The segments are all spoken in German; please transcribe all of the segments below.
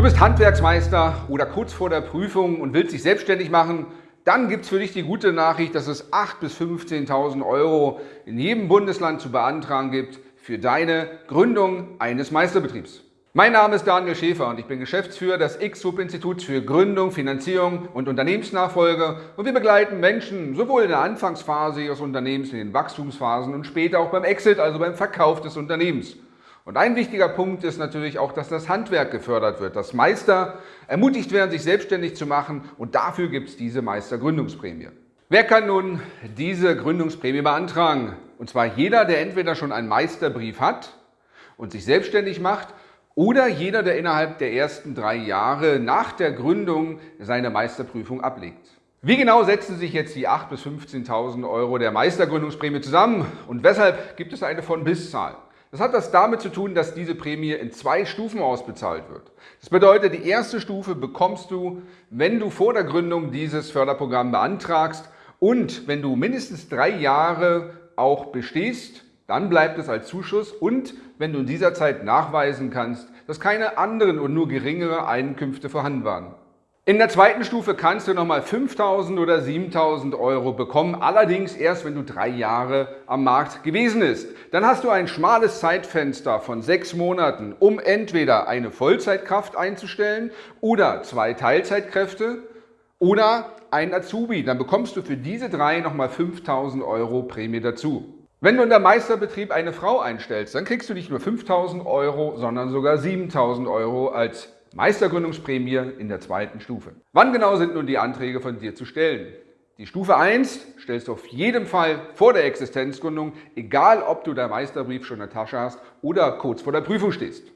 Du bist Handwerksmeister oder kurz vor der Prüfung und willst dich selbstständig machen, dann gibt es für dich die gute Nachricht, dass es 8.000 bis 15.000 Euro in jedem Bundesland zu beantragen gibt für deine Gründung eines Meisterbetriebs. Mein Name ist Daniel Schäfer und ich bin Geschäftsführer des X-Group-Instituts für Gründung, Finanzierung und Unternehmensnachfolge und wir begleiten Menschen sowohl in der Anfangsphase ihres Unternehmens, in den Wachstumsphasen und später auch beim Exit, also beim Verkauf des Unternehmens. Und ein wichtiger Punkt ist natürlich auch, dass das Handwerk gefördert wird, dass Meister ermutigt werden, sich selbstständig zu machen und dafür gibt es diese Meistergründungsprämie. Wer kann nun diese Gründungsprämie beantragen? Und zwar jeder, der entweder schon einen Meisterbrief hat und sich selbstständig macht oder jeder, der innerhalb der ersten drei Jahre nach der Gründung seine Meisterprüfung ablegt. Wie genau setzen sich jetzt die 8.000 bis 15.000 Euro der Meistergründungsprämie zusammen und weshalb gibt es eine Von-Bis-Zahl? Das hat das damit zu tun, dass diese Prämie in zwei Stufen ausbezahlt wird. Das bedeutet, die erste Stufe bekommst du, wenn du vor der Gründung dieses Förderprogramm beantragst und wenn du mindestens drei Jahre auch bestehst, dann bleibt es als Zuschuss und wenn du in dieser Zeit nachweisen kannst, dass keine anderen und nur geringere Einkünfte vorhanden waren. In der zweiten Stufe kannst du nochmal 5.000 oder 7.000 Euro bekommen, allerdings erst, wenn du drei Jahre am Markt gewesen bist. Dann hast du ein schmales Zeitfenster von sechs Monaten, um entweder eine Vollzeitkraft einzustellen oder zwei Teilzeitkräfte oder ein Azubi. Dann bekommst du für diese drei nochmal 5.000 Euro Prämie dazu. Wenn du in der Meisterbetrieb eine Frau einstellst, dann kriegst du nicht nur 5.000 Euro, sondern sogar 7.000 Euro als Meistergründungsprämie in der zweiten Stufe. Wann genau sind nun die Anträge von dir zu stellen? Die Stufe 1 stellst du auf jeden Fall vor der Existenzgründung, egal ob du deinen Meisterbrief schon in der Tasche hast oder kurz vor der Prüfung stehst.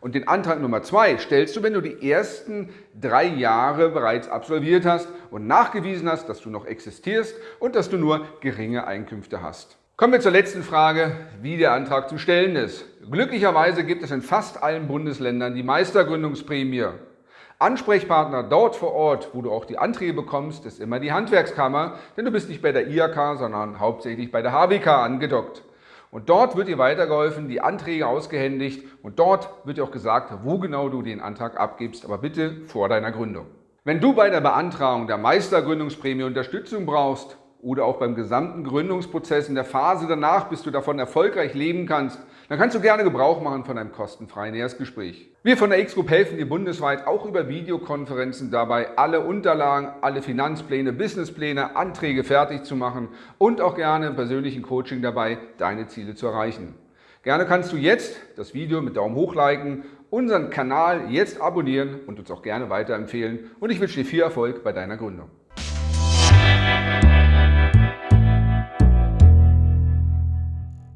Und den Antrag Nummer 2 stellst du, wenn du die ersten drei Jahre bereits absolviert hast und nachgewiesen hast, dass du noch existierst und dass du nur geringe Einkünfte hast. Kommen wir zur letzten Frage, wie der Antrag zu stellen ist. Glücklicherweise gibt es in fast allen Bundesländern die Meistergründungsprämie. Ansprechpartner dort vor Ort, wo du auch die Anträge bekommst, ist immer die Handwerkskammer, denn du bist nicht bei der IHK, sondern hauptsächlich bei der HWK angedockt. Und dort wird dir weitergeholfen, die Anträge ausgehändigt und dort wird dir auch gesagt, wo genau du den Antrag abgibst, aber bitte vor deiner Gründung. Wenn du bei der Beantragung der Meistergründungsprämie Unterstützung brauchst, oder auch beim gesamten Gründungsprozess in der Phase danach, bis du davon erfolgreich leben kannst, dann kannst du gerne Gebrauch machen von einem kostenfreien Erstgespräch. Wir von der X-Group helfen dir bundesweit auch über Videokonferenzen dabei, alle Unterlagen, alle Finanzpläne, Businesspläne, Anträge fertig zu machen und auch gerne im persönlichen Coaching dabei, deine Ziele zu erreichen. Gerne kannst du jetzt das Video mit Daumen hoch liken, unseren Kanal jetzt abonnieren und uns auch gerne weiterempfehlen und ich wünsche dir viel Erfolg bei deiner Gründung.